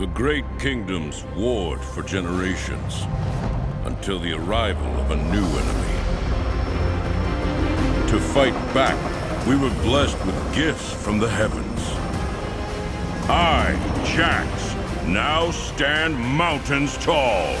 The great kingdoms warred for generations until the arrival of a new enemy. To fight back, we were blessed with gifts from the heavens. I, Jax, now stand mountains tall.